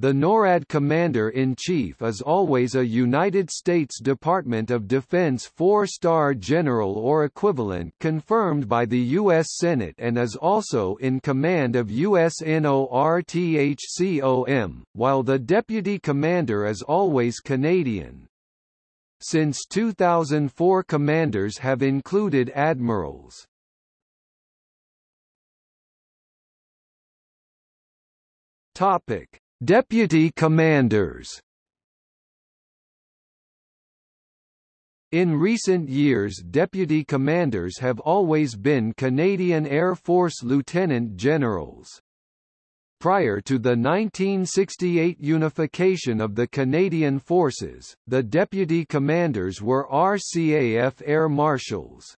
The NORAD Commander-in-Chief is always a United States Department of Defense four-star general or equivalent confirmed by the U.S. Senate and is also in command of USNORTHCOM, while the Deputy Commander is always Canadian. Since 2004 commanders have included admirals. Topic Deputy Commanders In recent years deputy commanders have always been Canadian Air Force lieutenant generals. Prior to the 1968 unification of the Canadian Forces, the deputy commanders were RCAF Air Marshals.